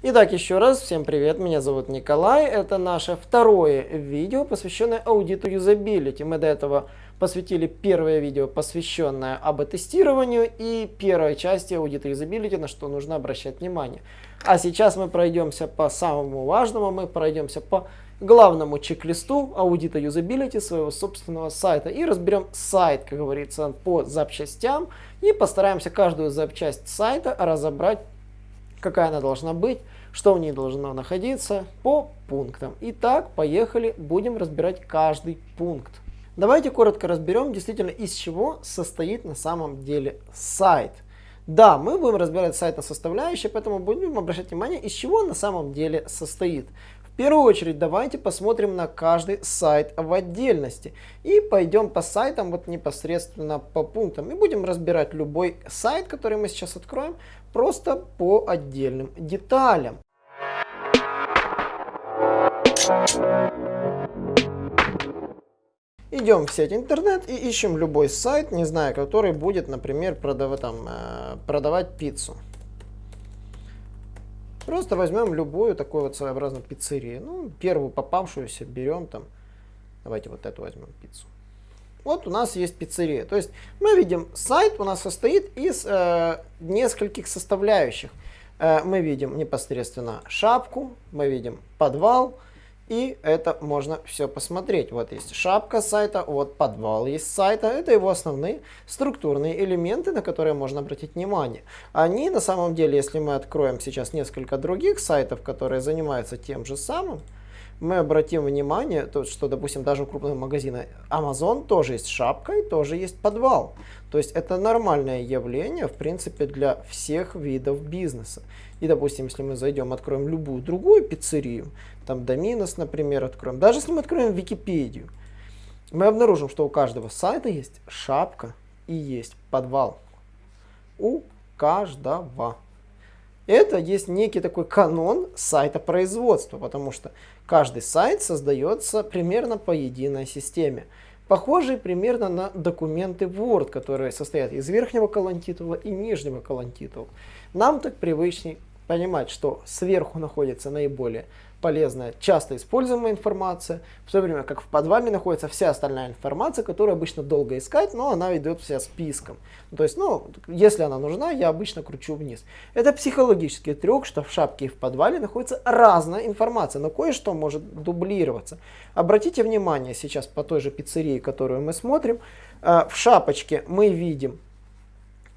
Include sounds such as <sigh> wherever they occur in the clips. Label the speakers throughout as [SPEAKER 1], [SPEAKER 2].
[SPEAKER 1] Итак, еще раз, всем привет, меня зовут Николай. Это наше второе видео, посвященное аудиту юзабилити. Мы до этого посвятили первое видео, посвященное АБ-тестированию и первой части аудита юзабилити, на что нужно обращать внимание. А сейчас мы пройдемся по самому важному, мы пройдемся по главному чек-листу аудита юзабилити своего собственного сайта и разберем сайт, как говорится, по запчастям и постараемся каждую запчасть сайта разобрать какая она должна быть, что в ней должно находиться по пунктам. Итак, поехали, будем разбирать каждый пункт. Давайте коротко разберем действительно из чего состоит на самом деле сайт. Да, мы будем разбирать сайт на составляющие, поэтому будем обращать внимание, из чего на самом деле состоит первую очередь давайте посмотрим на каждый сайт в отдельности. И пойдем по сайтам вот непосредственно по пунктам. И будем разбирать любой сайт, который мы сейчас откроем, просто по отдельным деталям. Идем в сеть интернет и ищем любой сайт, не знаю, который будет, например, продавать, там, э, продавать пиццу. Просто возьмем любую такую вот своеобразную пиццерию. Ну, первую попавшуюся берем там. Давайте вот эту возьмем пиццу. Вот у нас есть пиццерия. То есть мы видим, сайт у нас состоит из э, нескольких составляющих. Э, мы видим непосредственно шапку, мы видим подвал, и это можно все посмотреть. Вот есть шапка сайта, вот подвал есть сайта. Это его основные структурные элементы, на которые можно обратить внимание. Они на самом деле, если мы откроем сейчас несколько других сайтов, которые занимаются тем же самым, мы обратим внимание, то, что, допустим, даже у крупного магазина Amazon тоже есть шапка и тоже есть подвал. То есть это нормальное явление, в принципе, для всех видов бизнеса. И, допустим, если мы зайдем, откроем любую другую пиццерию, там Доминос, например, откроем, даже если мы откроем Википедию, мы обнаружим, что у каждого сайта есть шапка и есть подвал. У каждого. Это есть некий такой канон сайта производства, потому что каждый сайт создается примерно по единой системе. Похожий примерно на документы Word, которые состоят из верхнего колонтитула и нижнего колонтитула. Нам так привычнее понимать, что сверху находится наиболее полезная, часто используемая информация, в то время как в подвале находится вся остальная информация, которую обычно долго искать, но она идет вся списком. То есть, ну, если она нужна, я обычно кручу вниз. Это психологический трюк, что в шапке и в подвале находится разная информация, но кое-что может дублироваться. Обратите внимание сейчас по той же пиццерии, которую мы смотрим, э, в шапочке мы видим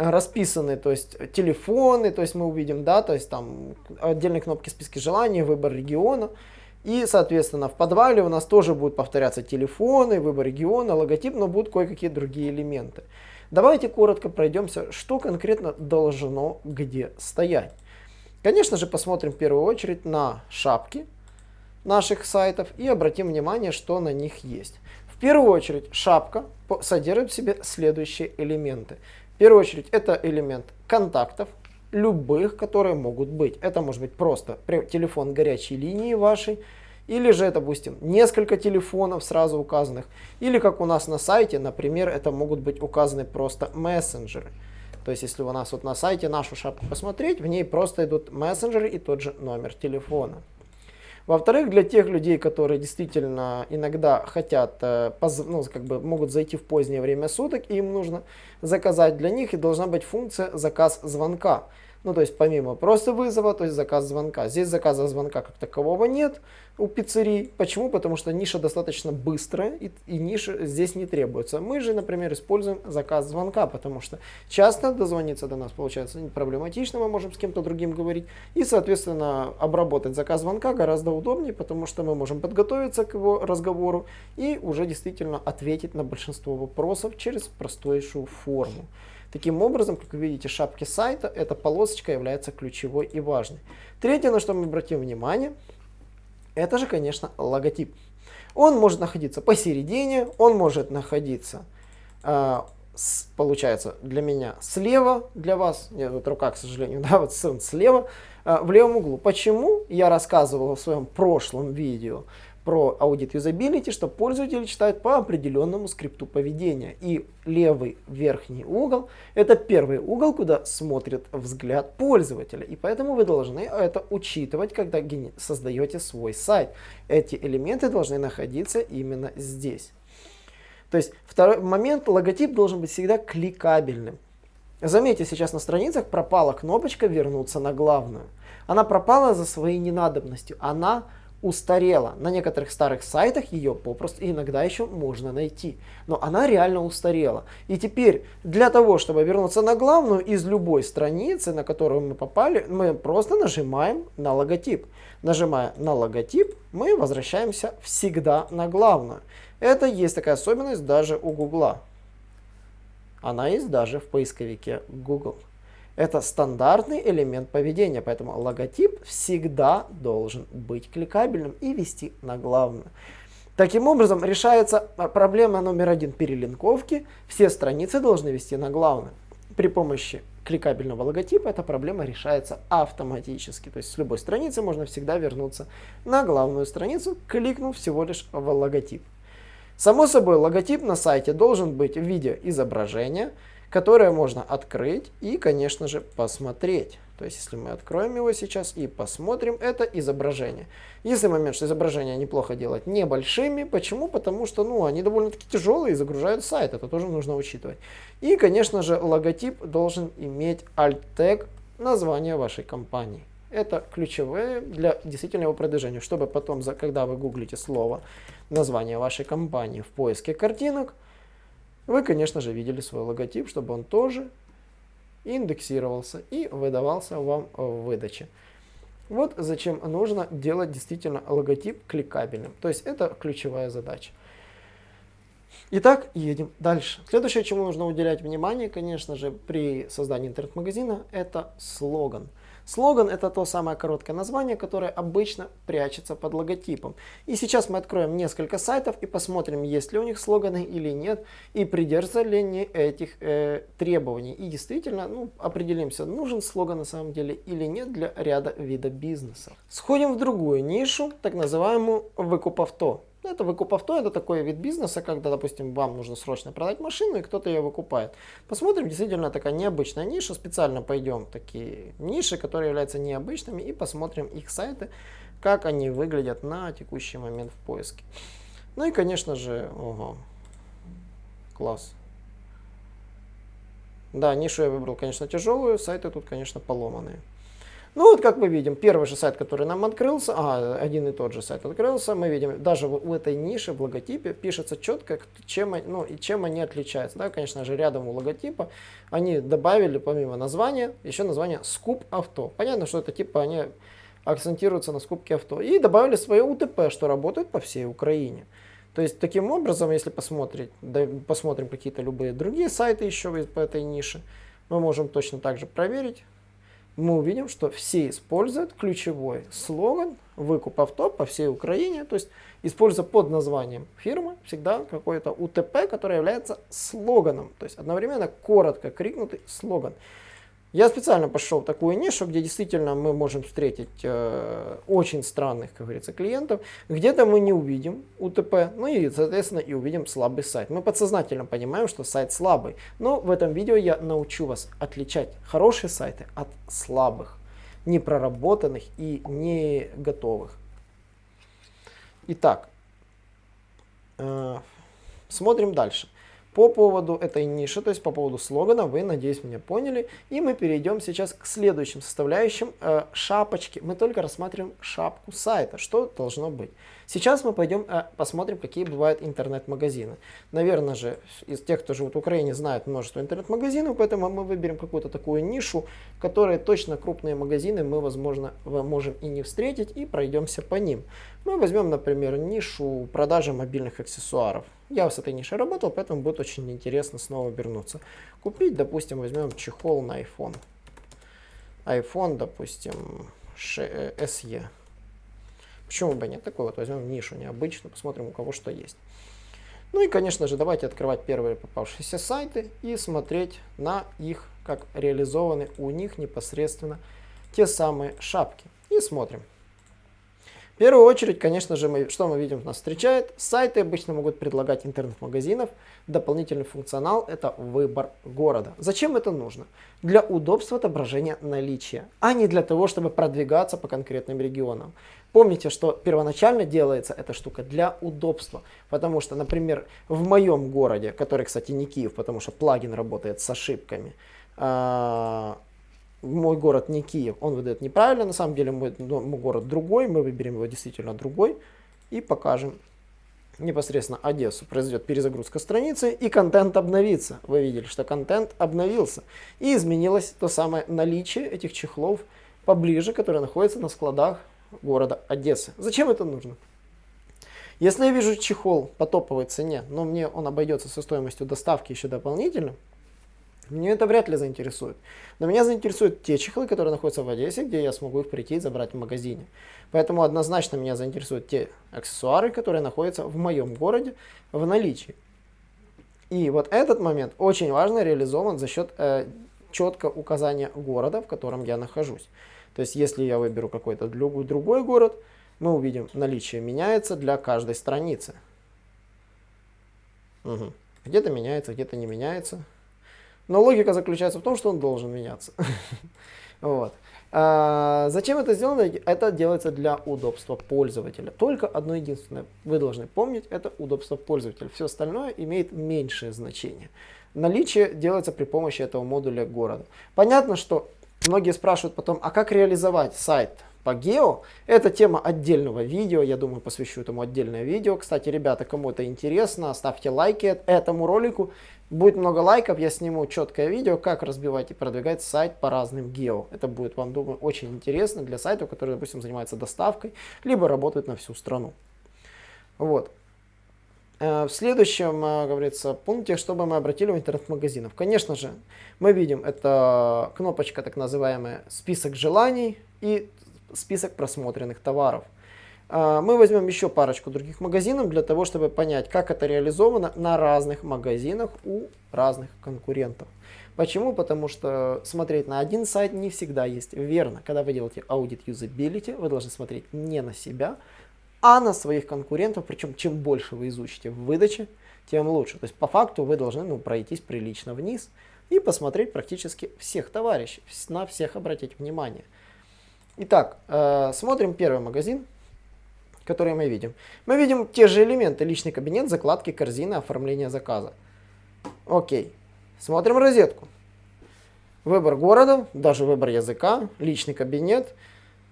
[SPEAKER 1] расписаны, то есть телефоны, то есть мы увидим, да, то есть там отдельные кнопки списки желаний, выбор региона. И, соответственно, в подвале у нас тоже будут повторяться телефоны, выбор региона, логотип, но будут кое-какие другие элементы. Давайте коротко пройдемся, что конкретно должно где стоять. Конечно же, посмотрим в первую очередь на шапки наших сайтов и обратим внимание, что на них есть. В первую очередь, шапка содержит в себе следующие элементы первую очередь это элемент контактов, любых, которые могут быть. Это может быть просто телефон горячей линии вашей, или же, допустим, несколько телефонов сразу указанных, или как у нас на сайте, например, это могут быть указаны просто мессенджеры. То есть, если у нас вот на сайте нашу шапку посмотреть, в ней просто идут мессенджеры и тот же номер телефона. Во-вторых, для тех людей, которые действительно иногда хотят, э, ну, как бы могут зайти в позднее время суток, им нужно заказать для них, и должна быть функция заказ звонка. Ну, то есть помимо просто вызова, то есть заказ звонка. Здесь заказа звонка как такового нет у пиццерий. Почему? Потому что ниша достаточно быстрая и, и ниша здесь не требуется. Мы же, например, используем заказ звонка, потому что часто дозвониться до нас получается проблематично, мы можем с кем-то другим говорить. И, соответственно, обработать заказ звонка гораздо удобнее, потому что мы можем подготовиться к его разговору и уже действительно ответить на большинство вопросов через простейшую форму. Таким образом, как вы видите, шапки сайта, эта полосочка является ключевой и важной. Третье, на что мы обратим внимание, это же, конечно, логотип. Он может находиться посередине, он может находиться, э, с, получается, для меня слева, для вас, нет, вот рука, к сожалению, <laughs> да, вот слева, э, в левом углу. Почему? Я рассказывал в своем прошлом видео про аудит юзабилити, что пользователи читают по определенному скрипту поведения. И левый верхний угол – это первый угол, куда смотрит взгляд пользователя. И поэтому вы должны это учитывать, когда создаете свой сайт. Эти элементы должны находиться именно здесь. То есть второй момент, логотип должен быть всегда кликабельным. Заметьте, сейчас на страницах пропала кнопочка «Вернуться на главную». Она пропала за своей ненадобностью. Она устарела. На некоторых старых сайтах ее попросту иногда еще можно найти. Но она реально устарела. И теперь для того, чтобы вернуться на главную из любой страницы, на которую мы попали, мы просто нажимаем на логотип. Нажимая на логотип, мы возвращаемся всегда на главную. Это есть такая особенность даже у Гугла. Она есть даже в поисковике Google. Это стандартный элемент поведения, поэтому логотип всегда должен быть кликабельным и вести на главную. Таким образом, решается проблема номер один перелинковки. Все страницы должны вести на главную. При помощи кликабельного логотипа эта проблема решается автоматически. То есть с любой страницы можно всегда вернуться на главную страницу, кликнув всего лишь в логотип. Само собой, логотип на сайте должен быть в виде изображения, которое можно открыть и, конечно же, посмотреть. То есть, если мы откроем его сейчас и посмотрим, это изображение. Если момент, что изображение неплохо делать небольшими. Почему? Потому что ну, они довольно-таки тяжелые и загружают сайт. Это тоже нужно учитывать. И, конечно же, логотип должен иметь alt-тег названия вашей компании. Это ключевое для действительного продвижения, чтобы потом, когда вы гуглите слово, название вашей компании в поиске картинок, вы, конечно же, видели свой логотип, чтобы он тоже индексировался и выдавался вам в выдаче. Вот зачем нужно делать действительно логотип кликабельным. То есть это ключевая задача. Итак, едем дальше. Следующее, чему нужно уделять внимание, конечно же, при создании интернет-магазина, это слоган. Слоган это то самое короткое название, которое обычно прячется под логотипом. И сейчас мы откроем несколько сайтов и посмотрим, есть ли у них слоганы или нет, и придерживаются ли они этих э, требований. И действительно ну, определимся, нужен слоган на самом деле или нет для ряда вида бизнеса. Сходим в другую нишу, так называемую выкуп авто. Ну, это выкуп авто, это такой вид бизнеса, когда, допустим, вам нужно срочно продать машину, и кто-то ее выкупает. Посмотрим, действительно такая необычная ниша, специально пойдем в такие ниши, которые являются необычными, и посмотрим их сайты, как они выглядят на текущий момент в поиске. Ну и, конечно же, ого, класс. Да, нишу я выбрал, конечно, тяжелую, сайты тут, конечно, поломанные. Ну вот как мы видим, первый же сайт, который нам открылся, а, один и тот же сайт открылся, мы видим, даже в этой нише, в логотипе, пишется четко, чем, ну, и чем они отличаются. Да, конечно же, рядом у логотипа они добавили, помимо названия, еще название «Скуп авто». Понятно, что это типа они акцентируются на скупке авто. И добавили свое УТП, что работает по всей Украине. То есть, таким образом, если посмотреть, да, посмотрим какие-то любые другие сайты еще по этой нише, мы можем точно так же проверить, мы увидим, что все используют ключевой слоган «Выкуп авто по всей Украине», то есть используя под названием фирмы всегда какой-то УТП, который является слоганом, то есть одновременно коротко крикнутый слоган. Я специально пошел в такую нишу, где действительно мы можем встретить э, очень странных, как говорится, клиентов. Где-то мы не увидим УТП, ну и, соответственно, и увидим слабый сайт. Мы подсознательно понимаем, что сайт слабый. Но в этом видео я научу вас отличать хорошие сайты от слабых, непроработанных и не готовых. Итак, э, смотрим дальше. По поводу этой ниши, то есть по поводу слогана, вы, надеюсь, меня поняли. И мы перейдем сейчас к следующим составляющим э, шапочки. Мы только рассматриваем шапку сайта, что должно быть. Сейчас мы пойдем э, посмотрим, какие бывают интернет-магазины. Наверное же, из тех, кто живет в Украине, знают множество интернет-магазинов, поэтому мы выберем какую-то такую нишу, в которой точно крупные магазины мы, возможно, можем и не встретить, и пройдемся по ним. Мы возьмем, например, нишу продажи мобильных аксессуаров. Я с этой нишей работал, поэтому будет очень интересно снова вернуться. Купить, допустим, возьмем чехол на iPhone. iPhone, допустим, SE. Э, Почему бы нет? Такой вот возьмем нишу необычную, посмотрим у кого что есть. Ну и, конечно же, давайте открывать первые попавшиеся сайты и смотреть на их, как реализованы у них непосредственно те самые шапки. И смотрим. Первую очередь, конечно же, мы, что мы видим, нас встречает. Сайты обычно могут предлагать интернет-магазинов. Дополнительный функционал – это выбор города. Зачем это нужно? Для удобства отображения наличия, а не для того, чтобы продвигаться по конкретным регионам. Помните, что первоначально делается эта штука для удобства. Потому что, например, в моем городе, который, кстати, не Киев, потому что плагин работает с ошибками, а, мой город не Киев, он выдает неправильно, на самом деле мой, ну, мой город другой, мы выберем его действительно другой и покажем непосредственно Одессу. Произойдет перезагрузка страницы и контент обновится. Вы видели, что контент обновился. И изменилось то самое наличие этих чехлов поближе, которые находятся на складах города Одессы. Зачем это нужно? Если я вижу чехол по топовой цене, но мне он обойдется со стоимостью доставки еще дополнительно, мне это вряд ли заинтересует. Но меня заинтересуют те чехлы, которые находятся в Одессе, где я смогу их прийти и забрать в магазине. Поэтому однозначно меня заинтересуют те аксессуары, которые находятся в моем городе в наличии. И вот этот момент очень важно реализован за счет э, четко указания города, в котором я нахожусь. То есть если я выберу какой-то другой город, мы увидим наличие меняется для каждой страницы. Угу. Где-то меняется, где-то не меняется. Но логика заключается в том, что он должен меняться. <laughs> вот. а, зачем это сделано? Это делается для удобства пользователя. Только одно единственное вы должны помнить, это удобство пользователя. Все остальное имеет меньшее значение. Наличие делается при помощи этого модуля города. Понятно, что многие спрашивают потом, а как реализовать сайт по гео. Это тема отдельного видео, я думаю, посвящу этому отдельное видео. Кстати, ребята, кому это интересно, ставьте лайки этому ролику. Будет много лайков, я сниму четкое видео, как разбивать и продвигать сайт по разным гео. Это будет, вам думаю, очень интересно для сайтов, которые, допустим, занимаются доставкой, либо работают на всю страну. Вот. Э, в следующем, э, говорится, пункте, чтобы мы обратили в интернет-магазинов. Конечно же, мы видим, это кнопочка так называемая «Список желаний» и «Список просмотренных товаров». А, мы возьмем еще парочку других магазинов для того, чтобы понять, как это реализовано на разных магазинах у разных конкурентов. Почему? Потому что смотреть на один сайт не всегда есть верно. Когда вы делаете аудит юзабилити, вы должны смотреть не на себя, а на своих конкурентов. Причем чем больше вы изучите в выдаче, тем лучше. То есть по факту вы должны ну, пройтись прилично вниз и посмотреть практически всех товарищей, на всех обратить внимание. Итак, э, смотрим первый магазин которые мы видим. Мы видим те же элементы, личный кабинет, закладки, корзина, оформление заказа. Окей. Смотрим розетку. Выбор города, даже выбор языка, личный кабинет,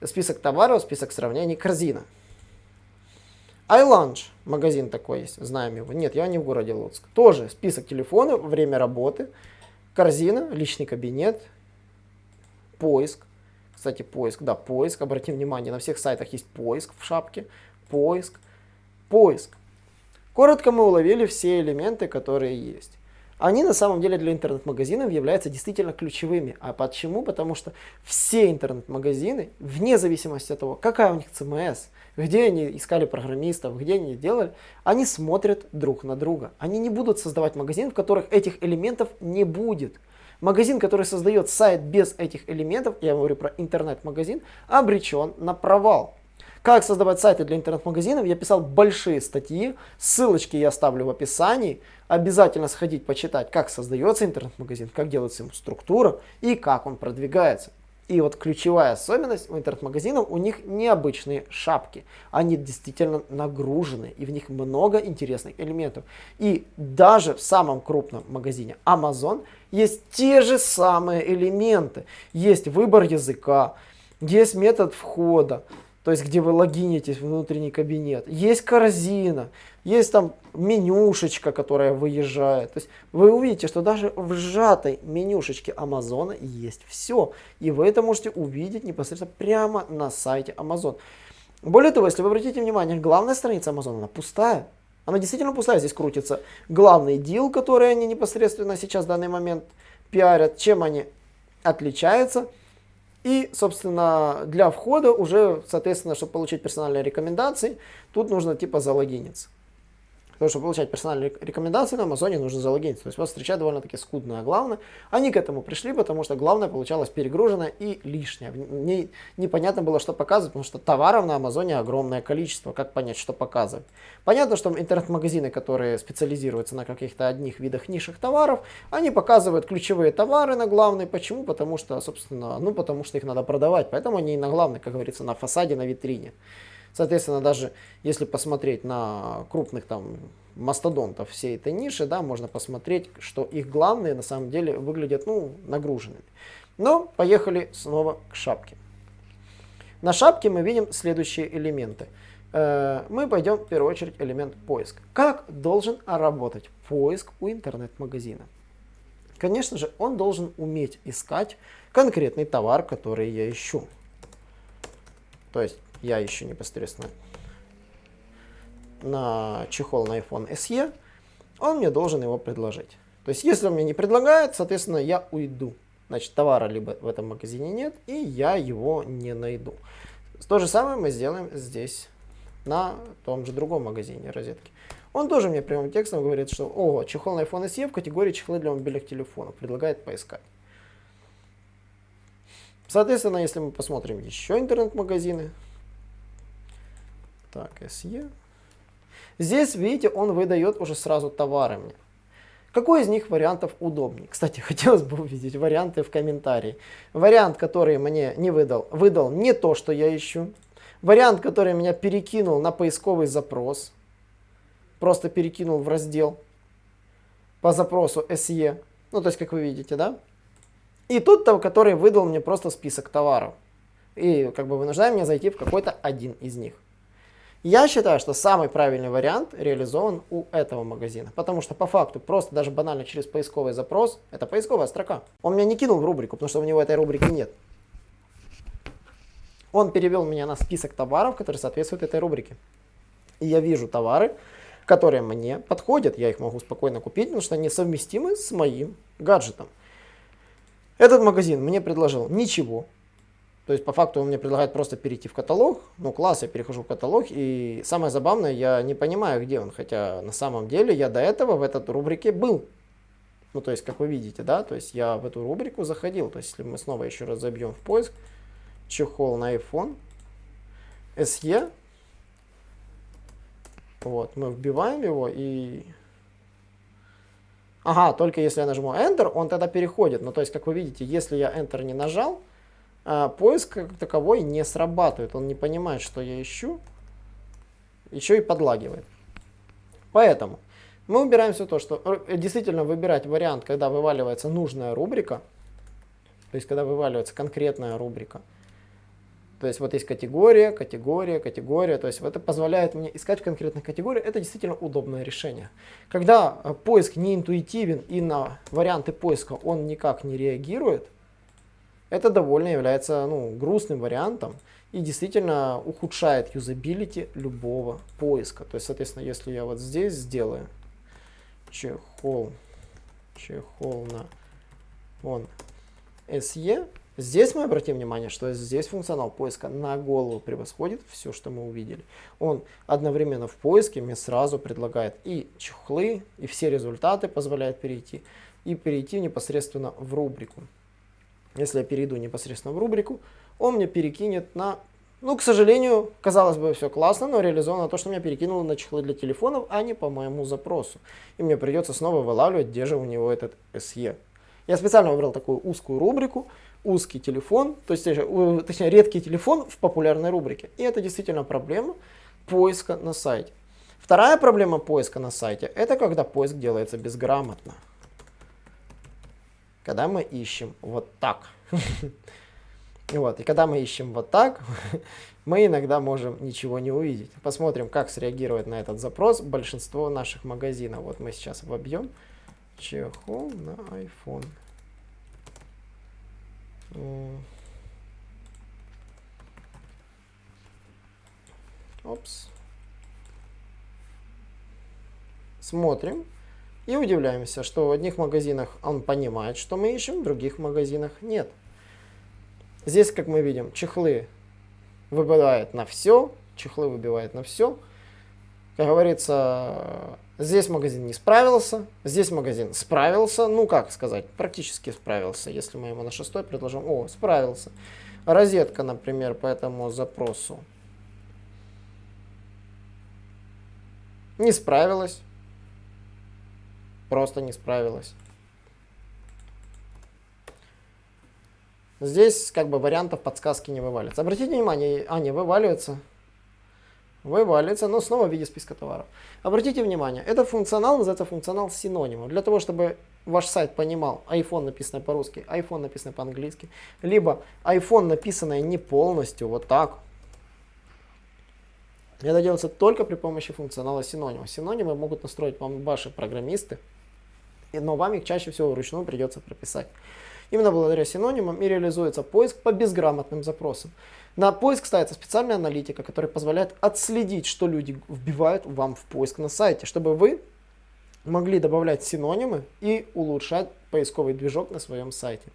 [SPEAKER 1] список товаров, список сравнений, корзина. iLunch, магазин такой есть, знаем его. Нет, я не в городе Луцк. Тоже список телефонов, время работы, корзина, личный кабинет, поиск. Кстати, поиск, да, поиск, обратим внимание, на всех сайтах есть поиск в шапке, поиск, поиск. Коротко мы уловили все элементы, которые есть. Они на самом деле для интернет-магазинов являются действительно ключевыми. А почему? Потому что все интернет-магазины, вне зависимости от того, какая у них CMS, где они искали программистов, где они делали, они смотрят друг на друга. Они не будут создавать магазин, в которых этих элементов не будет. Магазин, который создает сайт без этих элементов, я говорю про интернет-магазин, обречен на провал. Как создавать сайты для интернет-магазинов, я писал большие статьи, ссылочки я оставлю в описании. Обязательно сходить почитать, как создается интернет-магазин, как делается ему структура и как он продвигается. И вот ключевая особенность у интернет-магазинов, у них необычные шапки. Они действительно нагружены, и в них много интересных элементов. И даже в самом крупном магазине Amazon есть те же самые элементы. Есть выбор языка, есть метод входа, то есть где вы логинитесь в внутренний кабинет. Есть корзина, есть там менюшечка, которая выезжает. То есть вы увидите, что даже в сжатой менюшечке Амазона есть все. И вы это можете увидеть непосредственно прямо на сайте Amazon. Более того, если вы обратите внимание, главная страница Amazon, она пустая. Она действительно пустая. Здесь крутится главный дел, который они непосредственно сейчас в данный момент пиарят. Чем они отличаются? И, собственно, для входа уже, соответственно, чтобы получить персональные рекомендации, тут нужно типа залогиниться. Потому что получать персональные рекомендации на Амазоне нужно залогиниться. То есть вас встречает довольно-таки скудно. А главное, они к этому пришли, потому что главное получалось перегружено и лишнее. Не, непонятно было, что показывать, потому что товаров на Амазоне огромное количество. Как понять, что показывать? Понятно, что интернет-магазины, которые специализируются на каких-то одних видах нишах товаров, они показывают ключевые товары на главной. Почему? Потому что, собственно, ну потому что их надо продавать. Поэтому они и на главной, как говорится, на фасаде, на витрине. Соответственно, даже если посмотреть на крупных там мастодонтов всей этой ниши, да, можно посмотреть, что их главные на самом деле выглядят ну, нагруженными. Но поехали снова к шапке. На шапке мы видим следующие элементы. Э, мы пойдем в первую очередь элемент поиск. Как должен работать поиск у интернет-магазина? Конечно же, он должен уметь искать конкретный товар, который я ищу. То есть я ищу непосредственно на чехол на iPhone SE, он мне должен его предложить. То есть, если он мне не предлагает, соответственно, я уйду. Значит, товара либо в этом магазине нет, и я его не найду. То же самое мы сделаем здесь, на том же другом магазине розетки. Он тоже мне прямым текстом говорит, что о, чехол на iPhone SE в категории чехлы для мобильных телефонов. Предлагает поискать. Соответственно, если мы посмотрим еще интернет-магазины, так, SE. Здесь, видите, он выдает уже сразу товары мне. Какой из них вариантов удобнее? Кстати, <laughs> хотелось бы увидеть варианты в комментарии. Вариант, который мне не выдал, выдал не то, что я ищу. Вариант, который меня перекинул на поисковый запрос. Просто перекинул в раздел по запросу SE. Ну, то есть, как вы видите, да? И тот, который выдал мне просто список товаров. И как бы вынуждает меня зайти в какой-то один из них. Я считаю, что самый правильный вариант реализован у этого магазина, потому что по факту просто даже банально через поисковый запрос, это поисковая строка. Он меня не кинул в рубрику, потому что у него этой рубрики нет. Он перевел меня на список товаров, которые соответствуют этой рубрике. И я вижу товары, которые мне подходят. Я их могу спокойно купить, потому что они совместимы с моим гаджетом. Этот магазин мне предложил ничего, то есть по факту он мне предлагает просто перейти в каталог. Ну класс, я перехожу в каталог. И самое забавное, я не понимаю, где он. Хотя на самом деле я до этого в этой рубрике был. Ну то есть, как вы видите, да, то есть я в эту рубрику заходил. То есть если мы снова еще раз забьем в поиск, чехол на iPhone, SE, вот, мы вбиваем его и... Ага, только если я нажму Enter, он тогда переходит. Ну, то есть, как вы видите, если я Enter не нажал, а, поиск как таковой не срабатывает. Он не понимает, что я ищу. Еще и подлагивает. Поэтому мы выбираем все то, что э, действительно выбирать вариант, когда вываливается нужная рубрика. То есть, когда вываливается конкретная рубрика. То есть, вот есть категория, категория, категория. То есть, это позволяет мне искать в конкретных категориях. Это действительно удобное решение. Когда э, поиск не интуитивен и на варианты поиска он никак не реагирует, это довольно является ну, грустным вариантом и действительно ухудшает юзабилити любого поиска. То есть, соответственно, если я вот здесь сделаю чехол, чехол на он SE, здесь мы обратим внимание, что здесь функционал поиска на голову превосходит все, что мы увидели. Он одновременно в поиске мне сразу предлагает и чехлы, и все результаты позволяет перейти, и перейти непосредственно в рубрику. Если я перейду непосредственно в рубрику, он мне перекинет на... Ну, к сожалению, казалось бы, все классно, но реализовано то, что меня перекинуло на чехлы для телефонов, а не по моему запросу. И мне придется снова вылавливать, где же у него этот SE. Я специально выбрал такую узкую рубрику, узкий телефон, то есть, точнее, редкий телефон в популярной рубрике. И это действительно проблема поиска на сайте. Вторая проблема поиска на сайте, это когда поиск делается безграмотно когда мы ищем вот так. Вот, и когда мы ищем вот так, мы иногда можем ничего не увидеть. Посмотрим, как среагирует на этот запрос большинство наших магазинов. Вот мы сейчас вобьем чехол на iPhone. Опс. Смотрим. И удивляемся, что в одних магазинах он понимает, что мы ищем, в других магазинах нет. Здесь, как мы видим, чехлы выбивает на все, чехлы выбивает на все. как говорится, здесь магазин не справился, здесь магазин справился, ну как сказать, практически справился, если мы ему на шестой предложим, о, справился. Розетка, например, по этому запросу не справилась, просто не справилась. Здесь как бы вариантов подсказки не вываливается. Обратите внимание, не вываливается. Вываливается, но снова в виде списка товаров. Обратите внимание, это функционал называется функционал синонима. Для того, чтобы ваш сайт понимал, iPhone написано по-русски, iPhone написано по-английски, либо iPhone написанное не полностью, вот так. Это делается только при помощи функционала синонима. Синонимы могут настроить вам ваши программисты, но вам их чаще всего вручную придется прописать. Именно благодаря синонимам и реализуется поиск по безграмотным запросам. На поиск ставится специальная аналитика, которая позволяет отследить, что люди вбивают вам в поиск на сайте, чтобы вы могли добавлять синонимы и улучшать поисковый движок на своем сайте.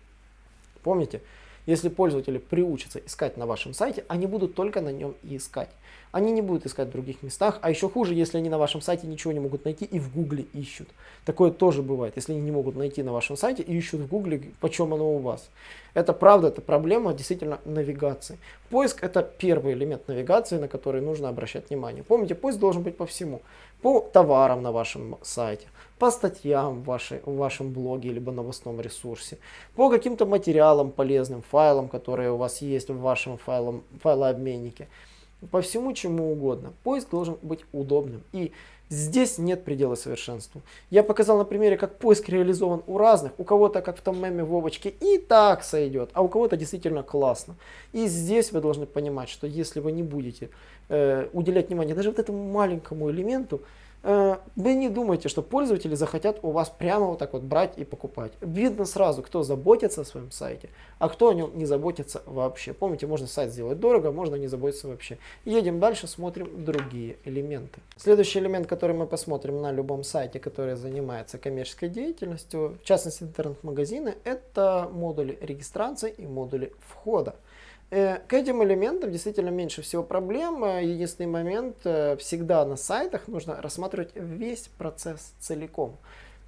[SPEAKER 1] Помните, если пользователи приучатся искать на вашем сайте, они будут только на нем и искать. Они не будут искать в других местах, а еще хуже, если они на вашем сайте ничего не могут найти и в гугле ищут. Такое тоже бывает, если они не могут найти на вашем сайте и ищут в гугле, почем оно у вас. Это правда, это проблема действительно навигации. Поиск это первый элемент навигации, на который нужно обращать внимание. Помните, поиск должен быть по всему. По товарам на вашем сайте, по статьям в, вашей, в вашем блоге либо новостном ресурсе, по каким-то материалам полезным, файлам, которые у вас есть в вашем файлом, файлообменнике, по всему чему угодно. Поиск должен быть удобным. И здесь нет предела совершенству. Я показал на примере, как поиск реализован у разных. У кого-то, как в том меме Вовочке, и так сойдет, а у кого-то действительно классно. И здесь вы должны понимать, что если вы не будете э, уделять внимание даже вот этому маленькому элементу, вы не думайте, что пользователи захотят у вас прямо вот так вот брать и покупать. Видно сразу, кто заботится о своем сайте, а кто о нем не заботится вообще. Помните, можно сайт сделать дорого, можно не заботиться вообще. Едем дальше, смотрим другие элементы. Следующий элемент, который мы посмотрим на любом сайте, который занимается коммерческой деятельностью, в частности интернет-магазины, это модули регистрации и модули входа. Э, к этим элементам действительно меньше всего проблем. Э, единственный момент, э, всегда на сайтах нужно рассматривать весь процесс целиком.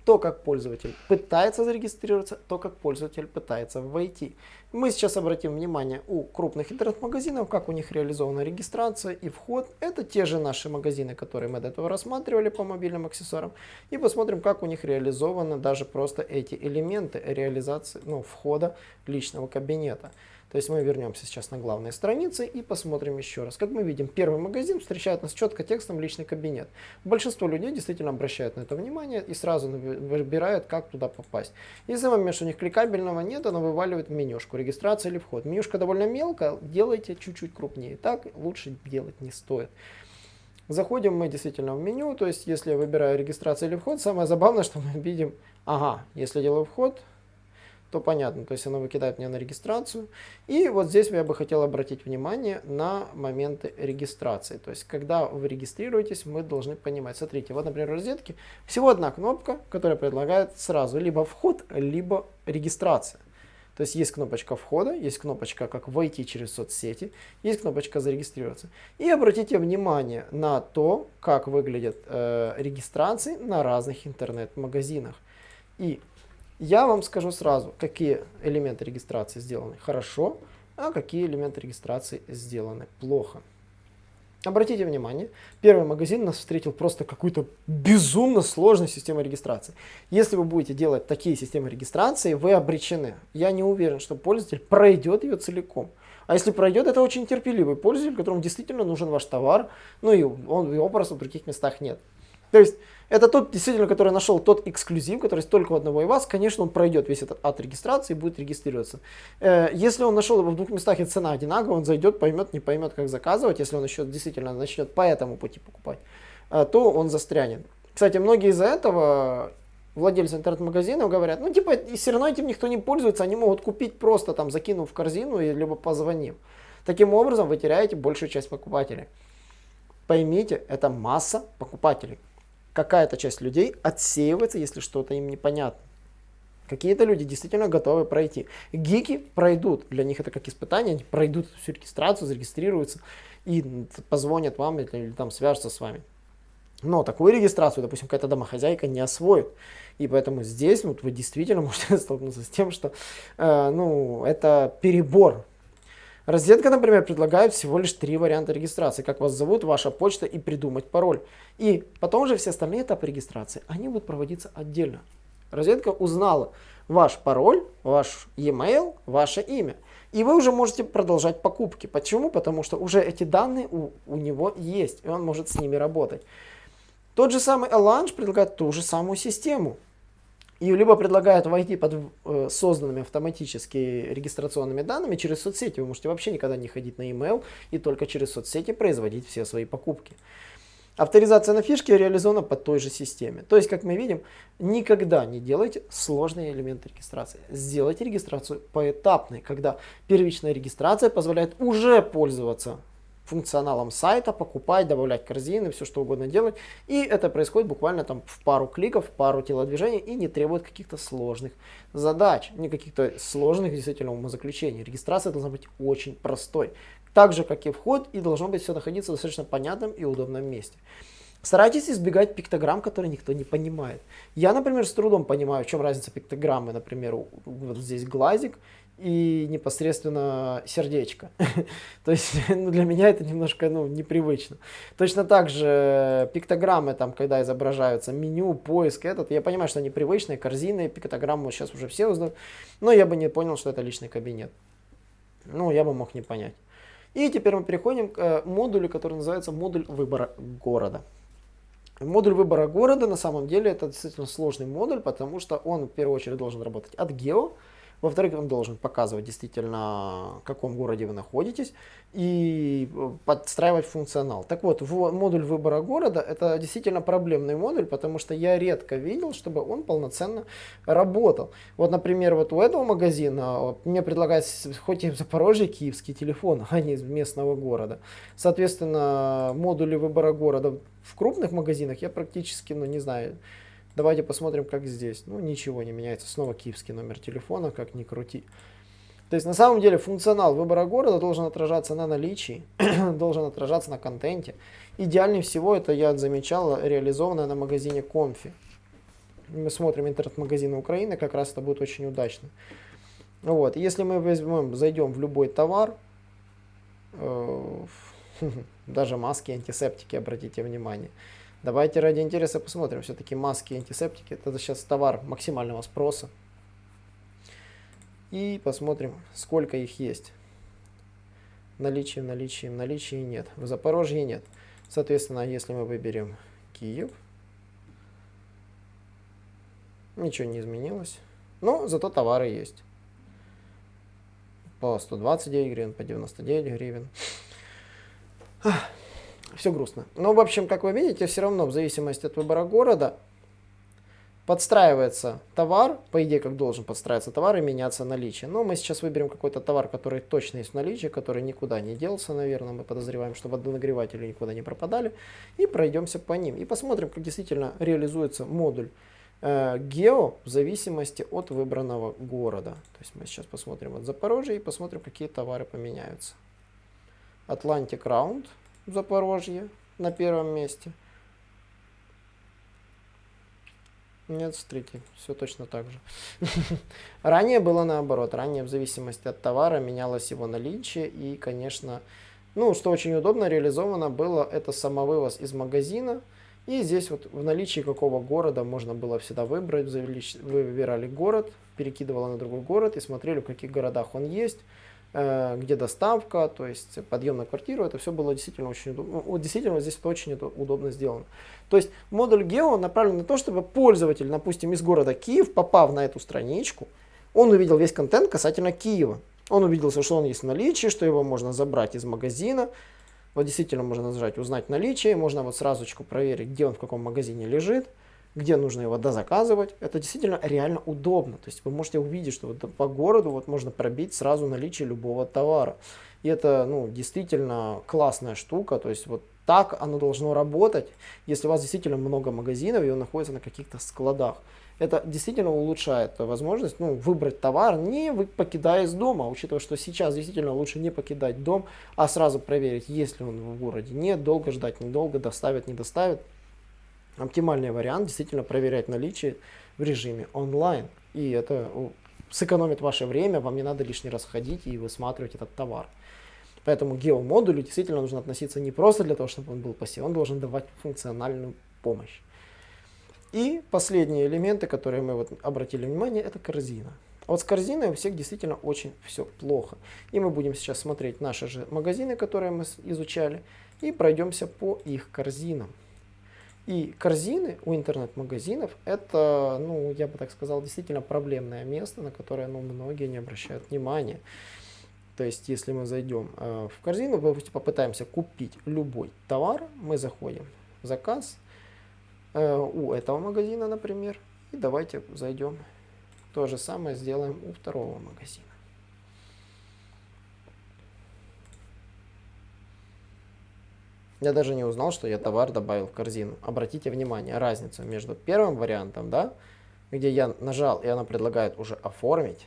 [SPEAKER 1] То, как пользователь пытается зарегистрироваться, то, как пользователь пытается войти. Мы сейчас обратим внимание у крупных интернет-магазинов, как у них реализована регистрация и вход. Это те же наши магазины, которые мы до этого рассматривали по мобильным аксессуарам. И посмотрим, как у них реализованы даже просто эти элементы реализации, ну, входа личного кабинета. То есть мы вернемся сейчас на главные страницы и посмотрим еще раз. Как мы видим, первый магазин встречает нас четко текстом личный кабинет. Большинство людей действительно обращают на это внимание и сразу выбирают, как туда попасть. Если момент, что у них кликабельного нет, оно вываливает менюшку, регистрация или вход. Менюшка довольно мелкая, делайте чуть-чуть крупнее. Так лучше делать не стоит. Заходим мы действительно в меню, то есть если я выбираю регистрация или вход, самое забавное, что мы видим, ага, если делаю вход, то понятно, то есть оно выкидает меня на регистрацию. И вот здесь я бы хотел обратить внимание на моменты регистрации. То есть когда вы регистрируетесь, мы должны понимать. Смотрите, вот, например, в розетке всего одна кнопка, которая предлагает сразу либо вход, либо регистрация. То есть есть кнопочка входа, есть кнопочка как войти через соцсети, есть кнопочка зарегистрироваться. И обратите внимание на то, как выглядят э, регистрации на разных интернет-магазинах. И я вам скажу сразу, какие элементы регистрации сделаны хорошо, а какие элементы регистрации сделаны плохо. Обратите внимание, первый магазин нас встретил просто какой-то безумно сложной системой регистрации. Если вы будете делать такие системы регистрации, вы обречены. Я не уверен, что пользователь пройдет ее целиком. А если пройдет, это очень терпеливый пользователь, которому действительно нужен ваш товар, ну и он, его просто в других местах нет. То есть это тот, действительно, который нашел тот эксклюзив, который есть только у одного и вас, конечно, он пройдет весь этот от регистрации и будет регистрироваться. Э, если он нашел его в двух местах и цена одинаковая, он зайдет, поймет, не поймет, как заказывать, если он еще действительно начнет по этому пути покупать, э, то он застрянет. Кстати, многие из-за этого владельцы интернет-магазинов говорят, ну типа, и все равно этим никто не пользуется, они могут купить просто там, закинув в корзину, и, либо позвонив. Таким образом, вы теряете большую часть покупателей. Поймите, это масса покупателей какая-то часть людей отсеивается, если что-то им непонятно. Какие-то люди действительно готовы пройти. Гики пройдут, для них это как испытание, они пройдут всю регистрацию, зарегистрируются и позвонят вам или, или там свяжутся с вами. Но такую регистрацию, допустим, какая-то домохозяйка не освоит. И поэтому здесь вот, вы действительно <laughs> можете столкнуться с тем, что э, ну, это перебор. Розетка, например, предлагает всего лишь три варианта регистрации. Как вас зовут, ваша почта и придумать пароль. И потом же все остальные этапы регистрации, они будут проводиться отдельно. Розетка узнала ваш пароль, ваш e-mail, ваше имя. И вы уже можете продолжать покупки. Почему? Потому что уже эти данные у, у него есть, и он может с ними работать. Тот же самый Elange предлагает ту же самую систему. И либо предлагает войти под э, созданными автоматически регистрационными данными через соцсети. Вы можете вообще никогда не ходить на email и только через соцсети производить все свои покупки. Авторизация на фишке реализована по той же системе. То есть, как мы видим, никогда не делайте сложные элементы регистрации. Сделайте регистрацию поэтапной, когда первичная регистрация позволяет уже пользоваться функционалом сайта, покупать, добавлять корзины, все что угодно делать. И это происходит буквально там в пару кликов, в пару телодвижений и не требует каких-то сложных задач, не каких-то сложных действительно умозаключений. Регистрация должна быть очень простой. Так же, как и вход, и должно быть все находиться в достаточно понятном и удобном месте. Старайтесь избегать пиктограмм, которые никто не понимает. Я, например, с трудом понимаю, в чем разница пиктограммы. Например, вот здесь глазик и непосредственно сердечко. <laughs> То есть <laughs> ну, для меня это немножко ну, непривычно. Точно так же пиктограммы, там, когда изображаются меню, поиск, этот, я понимаю, что они привычные, корзины, пиктограмму сейчас уже все узнают, но я бы не понял, что это личный кабинет. Ну, я бы мог не понять. И теперь мы переходим к э, модулю, который называется модуль выбора города. Модуль выбора города на самом деле это действительно сложный модуль, потому что он в первую очередь должен работать от гео, во-вторых, он должен показывать действительно, в каком городе вы находитесь и э, подстраивать функционал. Так вот, модуль выбора города это действительно проблемный модуль, потому что я редко видел, чтобы он полноценно работал. Вот, например, вот у этого магазина мне предлагают хоть и в Запорожье киевский телефон, <laughs> а не из местного города. Соответственно, модули выбора города в крупных магазинах я практически, ну не знаю, Давайте посмотрим, как здесь. Ну, ничего не меняется. Снова киевский номер телефона, как ни крути. То есть, на самом деле, функционал выбора города должен отражаться на наличии, <clears throat> должен отражаться на контенте. Идеальнее всего, это я замечал, реализовано на магазине Конфи. Мы смотрим интернет-магазины Украины, как раз это будет очень удачно. Вот. Если мы возьмем, зайдем в любой товар, э, <laughs> даже маски, антисептики, обратите внимание, Давайте ради интереса посмотрим. Все-таки маски и антисептики. Это сейчас товар максимального спроса. И посмотрим, сколько их есть. Наличие, наличие, наличие нет. В Запорожье нет. Соответственно, если мы выберем Киев, ничего не изменилось. Но зато товары есть. По 129 гривен, по 99 гривен все грустно. Но, в общем, как вы видите, все равно в зависимости от выбора города подстраивается товар, по идее, как должен подстраиваться товар и меняться наличие. Но мы сейчас выберем какой-то товар, который точно есть в наличии, который никуда не делся, наверное. Мы подозреваем, что водонагреватели никуда не пропадали. И пройдемся по ним. И посмотрим, как действительно реализуется модуль э, гео в зависимости от выбранного города. То есть мы сейчас посмотрим от Запорожья и посмотрим, какие товары поменяются. Atlantic Round Запорожье на первом месте. Нет, смотрите, все точно так же. <laughs> Ранее было наоборот. Ранее в зависимости от товара менялось его наличие. И, конечно, ну, что очень удобно реализовано было, это самовывоз из магазина. И здесь вот в наличии какого города можно было всегда выбрать. Вы выбирали город, перекидывало на другой город и смотрели, в каких городах он есть. Э, где доставка, то есть подъем на квартиру, это все было действительно очень удобно. Ну, действительно, здесь это очень удобно сделано. То есть модуль Geo направлен на то, чтобы пользователь, допустим, из города Киев, попав на эту страничку, он увидел весь контент касательно Киева. Он увидел, что он есть в наличии, что его можно забрать из магазина. Вот действительно можно нажать «Узнать наличие», можно вот сразу проверить, где он в каком магазине лежит где нужно его дозаказывать. Это действительно реально удобно. То есть вы можете увидеть, что вот по городу вот можно пробить сразу наличие любого товара. И это ну, действительно классная штука. То есть вот так оно должно работать, если у вас действительно много магазинов и он находится на каких-то складах. Это действительно улучшает возможность ну, выбрать товар, не покидая из дома, учитывая, что сейчас действительно лучше не покидать дом, а сразу проверить, есть ли он в городе. Нет, долго ждать, недолго, доставят, не доставят. Оптимальный вариант действительно проверять наличие в режиме онлайн. И это сэкономит ваше время, вам не надо лишний раз ходить и высматривать этот товар. Поэтому геомодулю действительно нужно относиться не просто для того, чтобы он был пассивным, он должен давать функциональную помощь. И последние элементы, которые мы вот обратили внимание, это корзина. Вот с корзиной у всех действительно очень все плохо. И мы будем сейчас смотреть наши же магазины, которые мы изучали, и пройдемся по их корзинам. И корзины у интернет-магазинов это, ну, я бы так сказал, действительно проблемное место, на которое ну, многие не обращают внимания. То есть, если мы зайдем э, в корзину, попытаемся купить любой товар, мы заходим в заказ э, у этого магазина, например, и давайте зайдем. То же самое сделаем у второго магазина. Я даже не узнал, что я товар добавил в корзину. Обратите внимание, разницу между первым вариантом, да, где я нажал, и она предлагает уже оформить,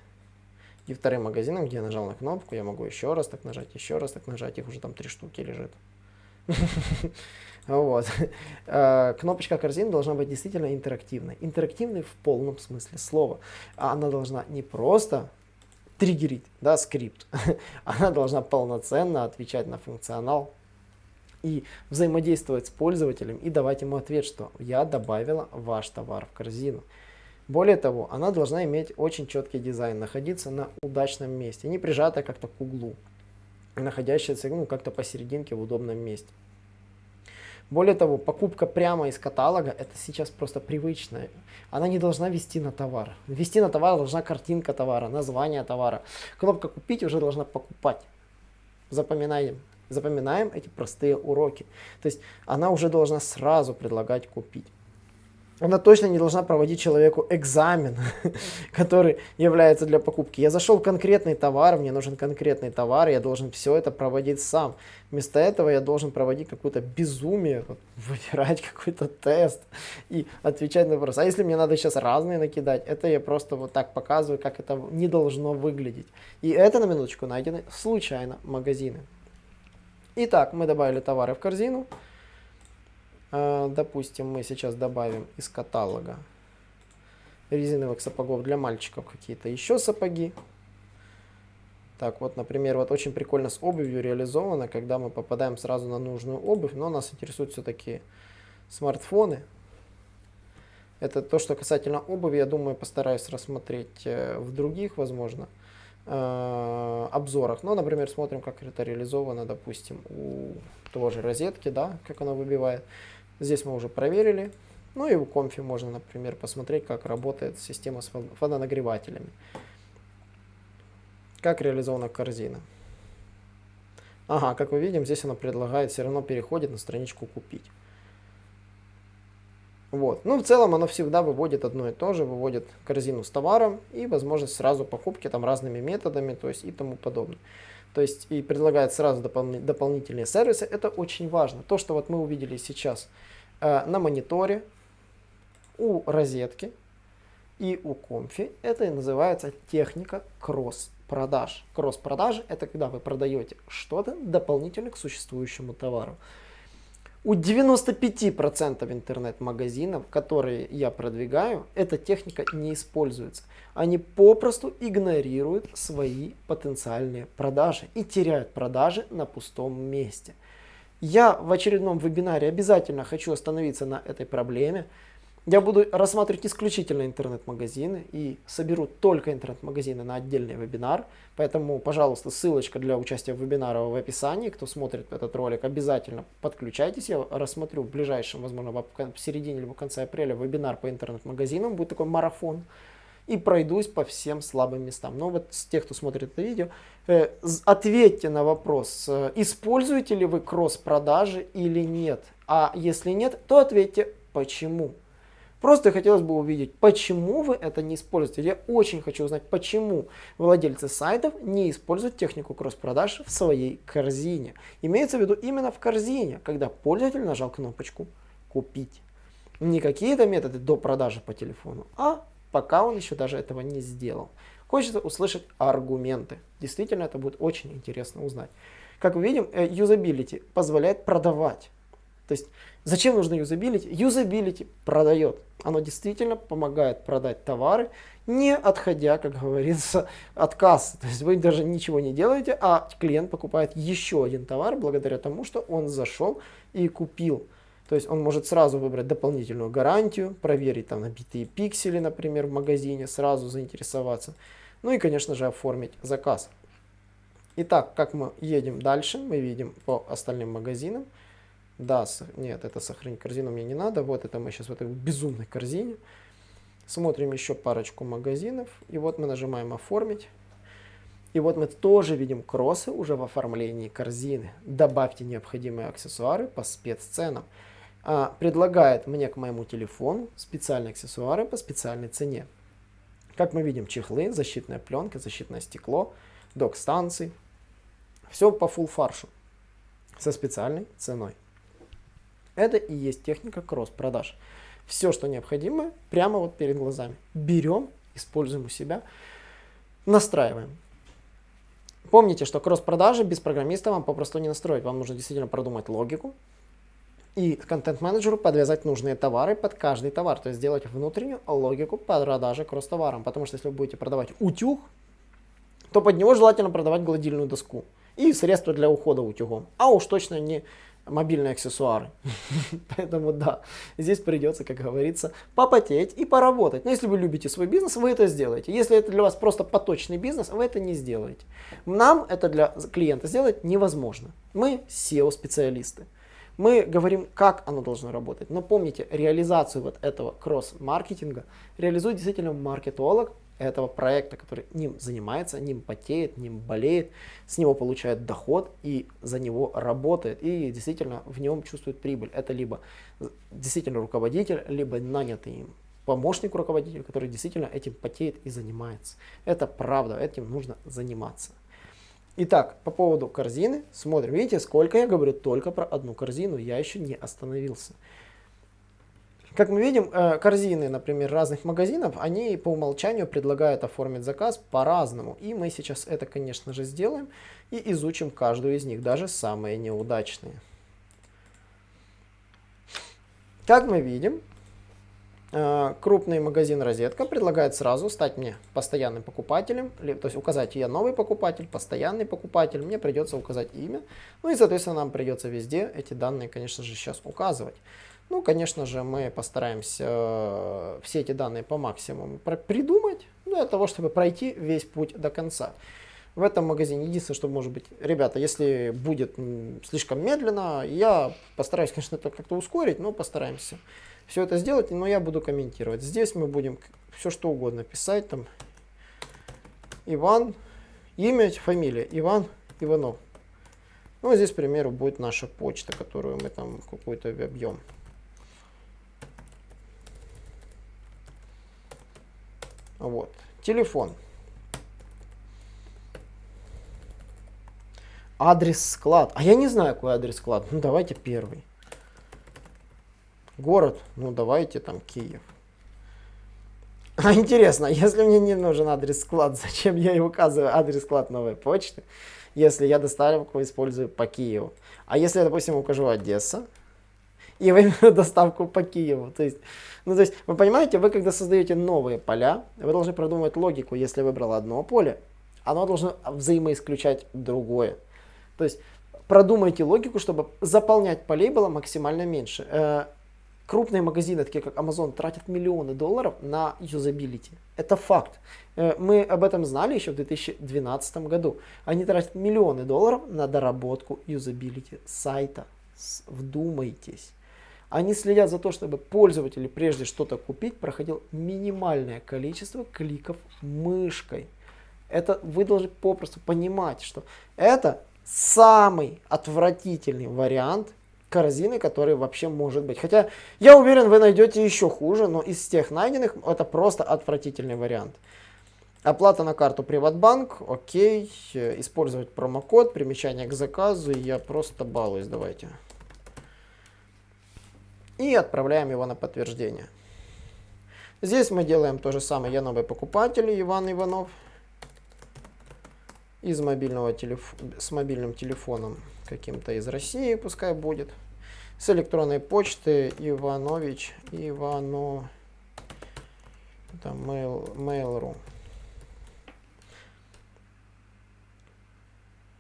[SPEAKER 1] и вторым магазином, где я нажал на кнопку, я могу еще раз так нажать, еще раз так нажать, их уже там три штуки лежит. <laughs> Вот. Э, кнопочка корзины должна быть действительно интерактивной. Интерактивной в полном смысле слова. Она должна не просто триггерить да, скрипт, <laughs> она должна полноценно отвечать на функционал и взаимодействовать с пользователем и давать ему ответ, что я добавила ваш товар в корзину. Более того, она должна иметь очень четкий дизайн, находиться на удачном месте, не прижатая как-то к углу, находящаяся ну, как-то посерединке в удобном месте. Более того, покупка прямо из каталога это сейчас просто привычная. Она не должна вести на товар. Вести на товар должна картинка товара, название товара. Кнопка купить уже должна покупать. Запоминаем запоминаем эти простые уроки. То есть она уже должна сразу предлагать купить. Она точно не должна проводить человеку экзамен, <laughs> который является для покупки. Я зашел в конкретный товар, мне нужен конкретный товар, я должен все это проводить сам. Вместо этого я должен проводить какое-то безумие, вот, <laughs> выбирать какой-то тест и отвечать на вопрос. А если мне надо сейчас разные накидать, это я просто вот так показываю, как это не должно выглядеть. И это на минуточку найдены случайно магазины. Итак, мы добавили товары в корзину. А, допустим, мы сейчас добавим из каталога резиновых сапогов для мальчиков какие-то еще сапоги. Так, вот, например, вот очень прикольно с обувью реализовано, когда мы попадаем сразу на нужную обувь, но нас интересуют все-таки смартфоны. Это то, что касательно обуви, я думаю, постараюсь рассмотреть э, в других, возможно, Э, обзорах. Ну, например, смотрим, как это реализовано, допустим, у того же розетки, да, как она выбивает. Здесь мы уже проверили. Ну и у конфи можно, например, посмотреть, как работает система с водонагревателями. Как реализована корзина. Ага, как мы видим, здесь она предлагает, все равно переходит на страничку «Купить». Вот. Ну, в целом оно всегда выводит одно и то же, выводит корзину с товаром и возможность сразу покупки там разными методами, то есть и тому подобное. То есть и предлагает сразу допол дополнительные сервисы. Это очень важно. То, что вот мы увидели сейчас э, на мониторе, у розетки и у конфи, это и называется техника кросс-продаж. Кросс-продажи это когда вы продаете что-то дополнительно к существующему товару. У 95% интернет-магазинов, которые я продвигаю, эта техника не используется. Они попросту игнорируют свои потенциальные продажи и теряют продажи на пустом месте. Я в очередном вебинаре обязательно хочу остановиться на этой проблеме, я буду рассматривать исключительно интернет-магазины и соберу только интернет-магазины на отдельный вебинар. Поэтому, пожалуйста, ссылочка для участия в вебинаре в описании. Кто смотрит этот ролик, обязательно подключайтесь. Я рассмотрю в ближайшем, возможно, в середине либо в конце апреля вебинар по интернет-магазинам. Будет такой марафон. И пройдусь по всем слабым местам. Но вот с тех, кто смотрит это видео, э, ответьте на вопрос, э, используете ли вы кросс-продажи или нет. А если нет, то ответьте почему. Просто хотелось бы увидеть, почему вы это не используете. Я очень хочу узнать, почему владельцы сайтов не используют технику кросс-продаж в своей корзине. Имеется в виду именно в корзине, когда пользователь нажал кнопочку «Купить». Не какие-то методы до продажи по телефону, а пока он еще даже этого не сделал. Хочется услышать аргументы. Действительно, это будет очень интересно узнать. Как мы видим, э, юзабилити позволяет продавать То есть зачем нужно юзабилити? Юзабилити продает. Оно действительно помогает продать товары, не отходя, как говорится, <laughs> от кассы. То есть вы даже ничего не делаете, а клиент покупает еще один товар благодаря тому, что он зашел и купил. То есть он может сразу выбрать дополнительную гарантию, проверить там набитые пиксели, например, в магазине, сразу заинтересоваться. Ну и, конечно же, оформить заказ. Итак, как мы едем дальше, мы видим по остальным магазинам. Да, нет, это сохранить корзину мне не надо. Вот это мы сейчас в этой безумной корзине. Смотрим еще парочку магазинов. И вот мы нажимаем «Оформить». И вот мы тоже видим кроссы уже в оформлении корзины. Добавьте необходимые аксессуары по спецценам. А, предлагает мне к моему телефону специальные аксессуары по специальной цене. Как мы видим, чехлы, защитная пленка, защитное стекло, док-станции. Все по full фаршу со специальной ценой. Это и есть техника кросс-продаж. Все, что необходимо, прямо вот перед глазами. Берем, используем у себя, настраиваем. Помните, что кросс-продажи без программиста вам попросту не настроить. Вам нужно действительно продумать логику и контент-менеджеру подвязать нужные товары под каждый товар. То есть сделать внутреннюю логику продажи кросс-товаром. Потому что если вы будете продавать утюг, то под него желательно продавать гладильную доску и средства для ухода утюгом. А уж точно не мобильные аксессуары. <laughs> Поэтому да, здесь придется, как говорится, попотеть и поработать. Но если вы любите свой бизнес, вы это сделаете. Если это для вас просто поточный бизнес, вы это не сделаете. Нам это для клиента сделать невозможно. Мы SEO-специалисты. Мы говорим, как оно должно работать. Но помните, реализацию вот этого кросс-маркетинга реализует действительно маркетолог, этого проекта, который ним занимается, ним потеет, ним болеет, с него получает доход и за него работает и действительно в нем чувствует прибыль. Это либо действительно руководитель, либо нанятый им помощник руководителя, который действительно этим потеет и занимается. Это правда, этим нужно заниматься. Итак, по поводу корзины смотрим. Видите, сколько я говорю только про одну корзину, я еще не остановился. Как мы видим, э, корзины, например, разных магазинов, они по умолчанию предлагают оформить заказ по-разному. И мы сейчас это, конечно же, сделаем и изучим каждую из них, даже самые неудачные. Как мы видим, э, крупный магазин «Розетка» предлагает сразу стать мне постоянным покупателем, то есть указать я новый покупатель, постоянный покупатель, мне придется указать имя, ну и, соответственно, нам придется везде эти данные, конечно же, сейчас указывать. Ну, конечно же, мы постараемся э, все эти данные по максимуму придумать, для того, чтобы пройти весь путь до конца. В этом магазине единственное, что может быть, ребята, если будет слишком медленно, я постараюсь, конечно, это как-то ускорить, но постараемся все это сделать, но я буду комментировать. Здесь мы будем все что угодно писать, там, Иван, имя, фамилия, Иван Иванов. Ну, здесь, к примеру, будет наша почта, которую мы там какую-то объем. Вот. Телефон. Адрес склад. А я не знаю, какой адрес склад. Ну, давайте первый. Город. Ну, давайте там Киев. <laughs> А интересно, если мне не нужен адрес склад, <laughs> зачем я и указываю адрес склад новой почты, если я доставку использую по Киеву? А если я, допустим, укажу Одесса, <laughs> и именно <laughs> доставку по Киеву. То есть, ну, то есть, вы понимаете, вы когда создаете новые поля, вы должны продумать логику. Если выбрал одно поле, оно должно взаимоисключать другое. То есть, продумайте логику, чтобы заполнять полей было максимально меньше. Э, крупные магазины, такие как Amazon, тратят миллионы долларов на юзабилити. Это факт. Э, мы об этом знали еще в 2012 году. Они тратят миллионы долларов на доработку юзабилити сайта. Вдумайтесь. Они следят за то, чтобы пользователь, прежде что-то купить, проходил минимальное количество кликов мышкой. Это вы должны попросту понимать, что это самый отвратительный вариант корзины, который вообще может быть. Хотя я уверен, вы найдете еще хуже, но из тех найденных это просто отвратительный вариант. Оплата на карту Приватбанк, окей, использовать промокод, примечание к заказу, я просто балуюсь, давайте и отправляем его на подтверждение. Здесь мы делаем то же самое. Я новый покупатель, Иван Иванов. Из мобильного телеф... С мобильным телефоном каким-то из России пускай будет. с электронной почты Иванович Ивано это mail, mail.ru.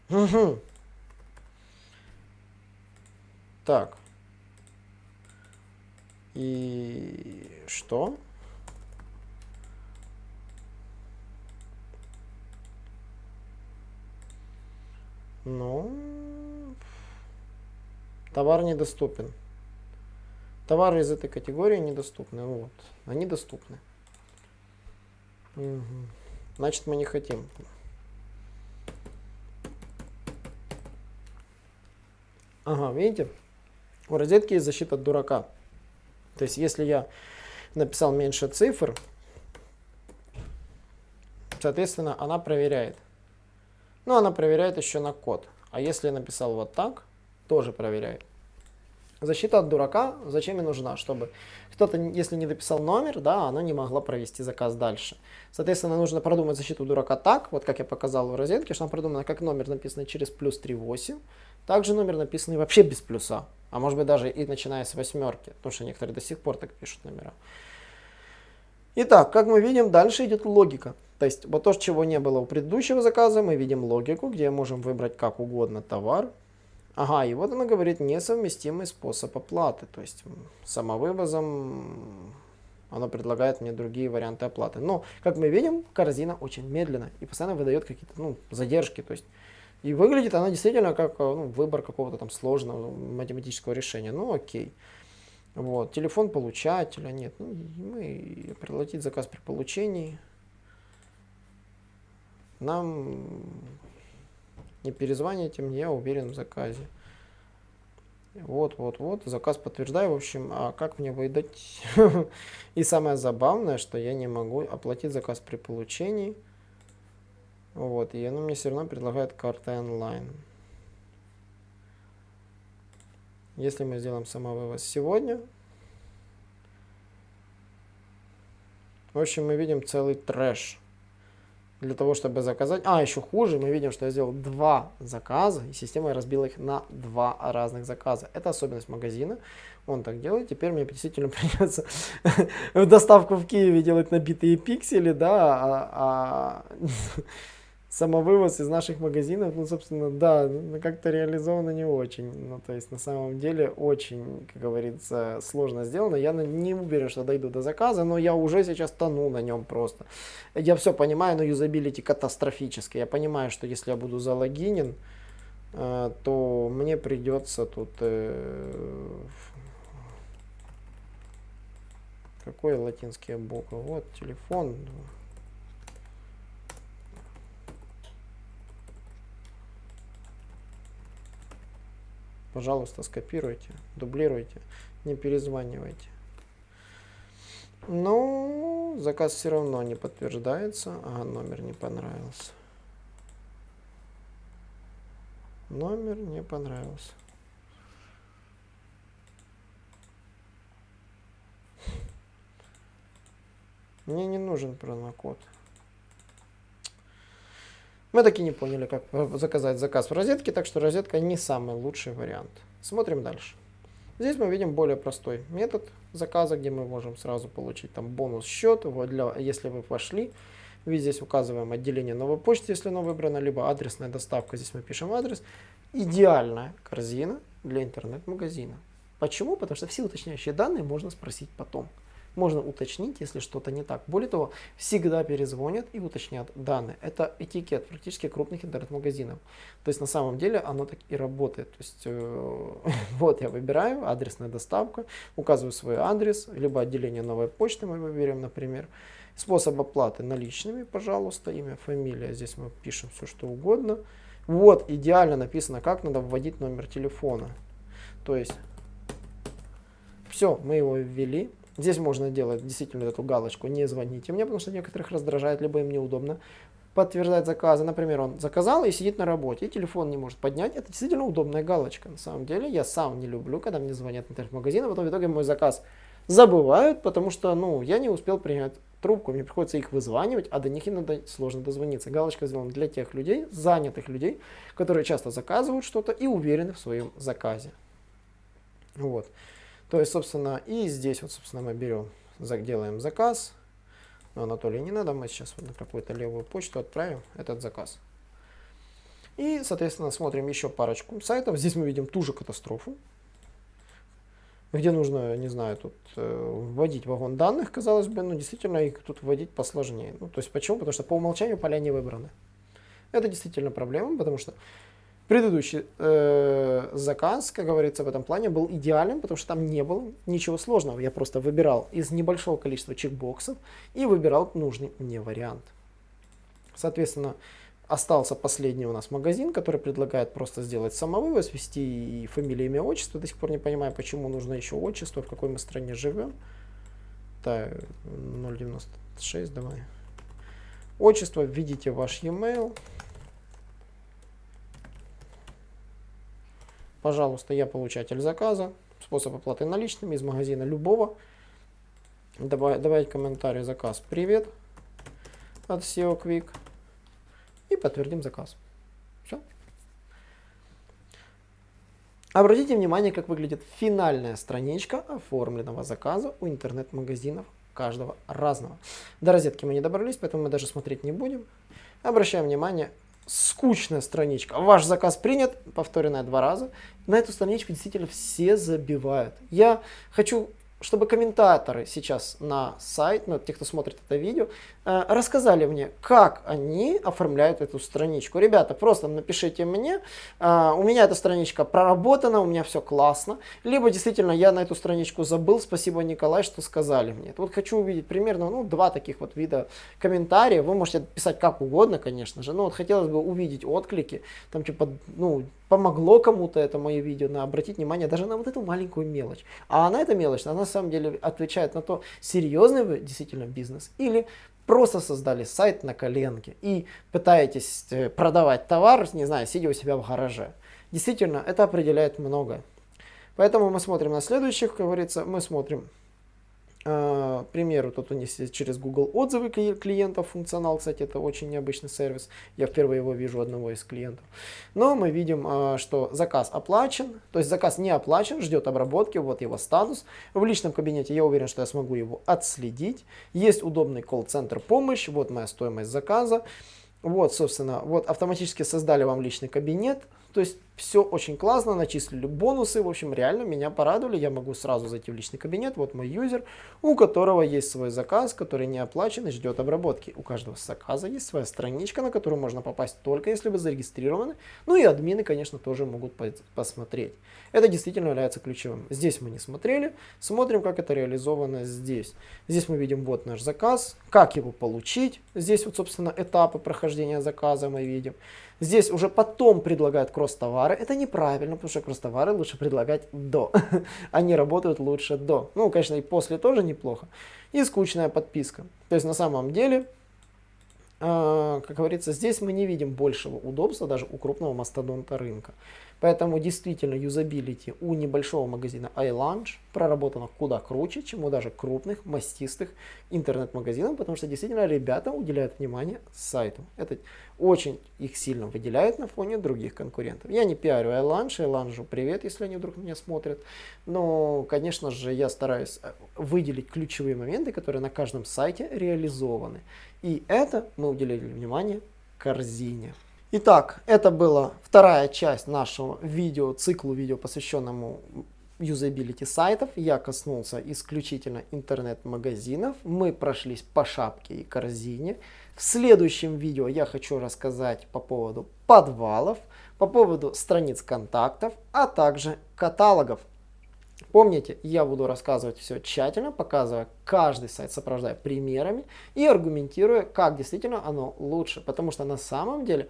[SPEAKER 1] Угу. Так. И что? Ну, товар недоступен. Товары из этой категории недоступны. Вот, они доступны. Угу. Значит, мы не хотим. Ага, видите? У розетки есть защита от дурака. То есть, если я написал меньше цифр, соответственно, она проверяет. Но она проверяет еще на код. А если я написал вот так, тоже проверяет. Защита от дурака зачем и нужна? Чтобы кто-то, если не дописал номер, да, она не могла провести заказ дальше. Соответственно, нужно продумать защиту дурака так, вот как я показал в розетке, что она продумана как номер, написанный через плюс 3.8, также номер, написанный вообще без плюса, а может быть даже и начиная с восьмерки, потому что некоторые до сих пор так пишут номера. Итак, как мы видим, дальше идет логика. То есть вот то, чего не было у предыдущего заказа, мы видим логику, где можем выбрать как угодно товар, Ага, и вот она говорит несовместимый способ оплаты. То есть самовывозом оно предлагает мне другие варианты оплаты. Но, как мы видим, корзина очень медленно и постоянно выдает какие-то ну, задержки. То есть, и выглядит она действительно как ну, выбор какого-то там сложного математического решения. Ну окей. Вот, телефон получателя нет. Ну, мы проплатить заказ при получении. Нам не перезвоните мне, я уверен в заказе. Вот, вот, вот, заказ подтверждаю, в общем, а как мне выдать? <laughs> И самое забавное, что я не могу оплатить заказ при получении. Вот, и оно мне все равно предлагает карты онлайн. Если мы сделаем самовывоз сегодня, в общем, мы видим целый трэш для того, чтобы заказать. А, еще хуже, мы видим, что я сделал два заказа, и система разбила их на два разных заказа. Это особенность магазина. Он так делает. Теперь мне действительно <laughs> придется доставку в Киеве делать на битые пиксели, да, а, а <laughs> самовывоз из наших магазинов, ну, собственно, да, ну, как-то реализовано не очень. Ну, то есть, на самом деле, очень, как говорится, сложно сделано. Я не уверен, что дойду до заказа, но я уже сейчас тону на нем просто. Я все понимаю, но юзабилити катастрофически. Я понимаю, что если я буду залогинен, э, то мне придется тут... Э, какой латинские буквы? Вот, телефон. Пожалуйста, скопируйте, дублируйте, не перезванивайте. Ну, заказ все равно не подтверждается. Ага, номер не понравился. Номер не понравился. Мне не нужен промокод. Мы таки не поняли, как заказать заказ в розетке, так что розетка не самый лучший вариант. Смотрим дальше. Здесь мы видим более простой метод заказа, где мы можем сразу получить там бонус счет, для, если вы пошли. Ведь здесь указываем отделение новой почты, если оно выбрано, либо адресная доставка, здесь мы пишем адрес. Идеальная корзина для интернет-магазина. Почему? Потому что все уточняющие данные можно спросить потом можно уточнить, если что-то не так. Более того, всегда перезвонят и уточнят данные. Это этикет практически крупных интернет-магазинов. То есть на самом деле оно так и работает. То есть э, <laughs> вот я выбираю адресная доставка, указываю свой адрес, либо отделение новой почты мы выберем, например. Способ оплаты наличными, пожалуйста, имя, фамилия. Здесь мы пишем все, что угодно. Вот идеально написано, как надо вводить номер телефона. То есть все, мы его ввели. Здесь можно делать действительно эту галочку «Не звоните мне», потому что некоторых раздражает, либо им неудобно подтверждать заказы. Например, он заказал и сидит на работе, и телефон не может поднять. Это действительно удобная галочка. На самом деле, я сам не люблю, когда мне звонят интернет-магазин, а потом в итоге мой заказ забывают, потому что ну, я не успел принять трубку, мне приходится их вызванивать, а до них иногда сложно дозвониться. Галочка сделана для тех людей, занятых людей, которые часто заказывают что-то и уверены в своем заказе. Вот. То есть, собственно, и здесь вот, собственно, мы берем, делаем заказ. Но Анатолий не надо, мы сейчас вот на какую-то левую почту отправим этот заказ. И, соответственно, смотрим еще парочку сайтов. Здесь мы видим ту же катастрофу, где нужно, не знаю, тут э, вводить вагон данных, казалось бы, но действительно их тут вводить посложнее. Ну, то есть почему? Потому что по умолчанию поля не выбраны. Это действительно проблема, потому что предыдущий э, заказ, как говорится, в этом плане был идеален, потому что там не было ничего сложного. Я просто выбирал из небольшого количества чекбоксов и выбирал нужный мне вариант. Соответственно, Остался последний у нас магазин, который предлагает просто сделать самовывоз, ввести и фамилию, имя, отчество. До сих пор не понимаю, почему нужно еще отчество, в какой мы стране живем. Так, 0.96, давай. Отчество, введите ваш e-mail. Пожалуйста, я получатель заказа. Способ оплаты наличными из магазина любого. Добавить, добавить комментарий заказ. Привет от SEO Quick и подтвердим заказ. Все. Обратите внимание, как выглядит финальная страничка оформленного заказа у интернет-магазинов каждого разного. До розетки мы не добрались, поэтому мы даже смотреть не будем. Обращаем внимание, скучная страничка. Ваш заказ принят, повторенная два раза. На эту страничку действительно все забивают. Я хочу чтобы комментаторы сейчас на сайт, ну, те, кто смотрит это видео, э, рассказали мне, как они оформляют эту страничку. Ребята, просто напишите мне, э, у меня эта страничка проработана, у меня все классно, либо действительно я на эту страничку забыл, спасибо, Николай, что сказали мне. Вот хочу увидеть примерно ну, два таких вот вида комментариев, вы можете писать как угодно, конечно же, но вот хотелось бы увидеть отклики, там типа, ну, помогло кому-то это мое видео, на обратить внимание даже на вот эту маленькую мелочь. А она, эта мелочь, она на самом деле отвечает на то, серьезный вы действительно бизнес или просто создали сайт на коленке и пытаетесь э, продавать товар, не знаю, сидя у себя в гараже. Действительно, это определяет многое. Поэтому мы смотрим на следующих, как говорится, мы смотрим к примеру, тут у них через Google отзывы клиентов функционал, кстати, это очень необычный сервис. Я впервые его вижу одного из клиентов. Но мы видим, а, что заказ оплачен, то есть заказ не оплачен, ждет обработки, вот его статус. В личном кабинете я уверен, что я смогу его отследить. Есть удобный колл-центр помощь, вот моя стоимость заказа. Вот, собственно, вот автоматически создали вам личный кабинет. То есть все очень классно, начислили бонусы, в общем, реально меня порадовали. Я могу сразу зайти в личный кабинет, вот мой юзер, у которого есть свой заказ, который не оплачен и ждет обработки. У каждого заказа есть своя страничка, на которую можно попасть только если вы зарегистрированы. Ну и админы, конечно, тоже могут посмотреть. Это действительно является ключевым. Здесь мы не смотрели, смотрим, как это реализовано здесь. Здесь мы видим вот наш заказ, как его получить. Здесь вот, собственно, этапы прохождения заказа мы видим. Здесь уже потом предлагают кросс-товары. Это неправильно, потому что кросс-товары лучше предлагать до. <laughs> Они работают лучше до. Ну, конечно, и после тоже неплохо. И скучная подписка. То есть на самом деле а, как говорится, здесь мы не видим большего удобства даже у крупного мастодонта рынка. Поэтому действительно юзабилити у небольшого магазина iLunch проработано куда круче, чем у даже крупных мастистых интернет-магазинов, потому что действительно ребята уделяют внимание сайту. Это очень их сильно выделяет на фоне других конкурентов. Я не пиарю iLunch, iLunch привет, если они вдруг меня смотрят. Но, конечно же, я стараюсь э, выделить ключевые моменты, которые на каждом сайте реализованы. И это мы уделили внимание корзине. Итак, это была вторая часть нашего видео, циклу видео, посвященному юзабилити сайтов. Я коснулся исключительно интернет-магазинов. Мы прошлись по шапке и корзине. В следующем видео я хочу рассказать по поводу подвалов, по поводу страниц контактов, а также каталогов. Помните, я буду рассказывать все тщательно, показывая каждый сайт, сопровождая примерами и аргументируя, как действительно оно лучше. Потому что на самом деле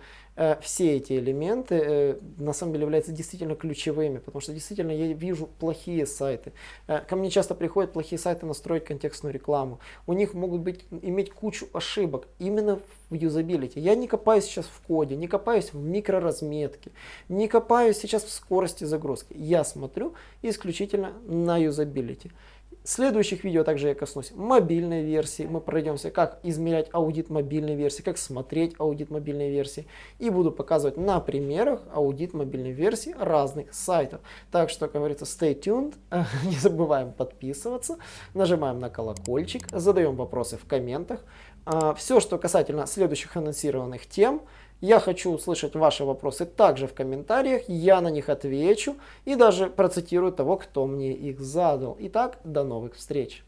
[SPEAKER 1] все эти элементы э, на самом деле являются действительно ключевыми. Потому что действительно я вижу плохие сайты. Э, ко мне часто приходят плохие сайты настроить контекстную рекламу. У них могут быть, иметь кучу ошибок именно в юзабилити. Я не копаюсь сейчас в коде, не копаюсь в микроразметке, не копаюсь сейчас в скорости загрузки. Я смотрю исключительно на юзабилити. В следующих видео также я коснусь мобильной версии. Мы пройдемся, как измерять аудит мобильной версии, как смотреть аудит мобильной версии. И буду показывать на примерах аудит мобильной версии разных сайтов. Так что, как говорится, stay tuned. <laughs> Не забываем подписываться. Нажимаем на колокольчик. Задаем вопросы в комментах. А, Все, что касательно следующих анонсированных тем, я хочу услышать ваши вопросы также в комментариях, я на них отвечу и даже процитирую того, кто мне их задал. Итак, до новых встреч!